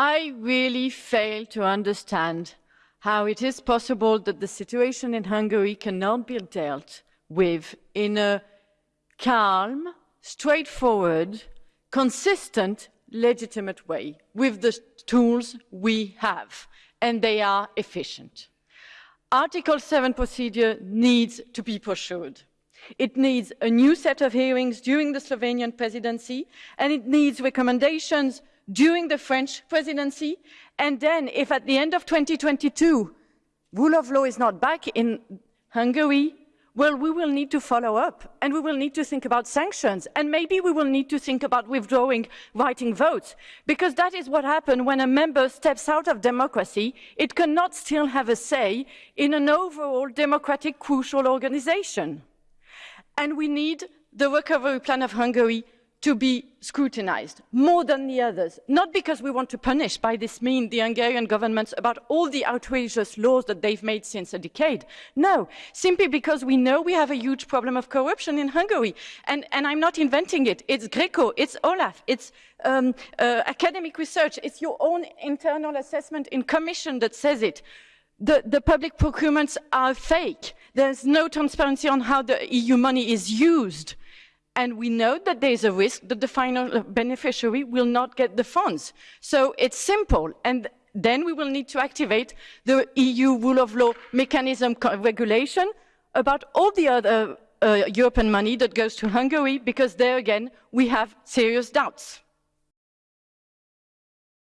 I really fail to understand how it is possible that the situation in Hungary cannot be dealt with in a calm, straightforward, consistent, legitimate way with the tools we have, and they are efficient. Article 7 procedure needs to be pursued. It needs a new set of hearings during the Slovenian presidency, and it needs recommendations during the French presidency. And then, if at the end of 2022, rule of law is not back in Hungary, well, we will need to follow up and we will need to think about sanctions and maybe we will need to think about withdrawing writing votes because that is what happens when a member steps out of democracy. It cannot still have a say in an overall democratic crucial organization. And we need the recovery plan of Hungary to be scrutinized more than the others, not because we want to punish by this means the Hungarian government about all the outrageous laws that they've made since a decade. No, simply because we know we have a huge problem of corruption in Hungary. And, and I'm not inventing it. It's Greco, it's Olaf, it's um, uh, academic research, it's your own internal assessment in commission that says it. The, the public procurements are fake. There's no transparency on how the EU money is used and we know that there is a risk that the final beneficiary will not get the funds. So it's simple, and then we will need to activate the EU rule of law mechanism regulation about all the other uh, European money that goes to Hungary, because there again, we have serious doubts.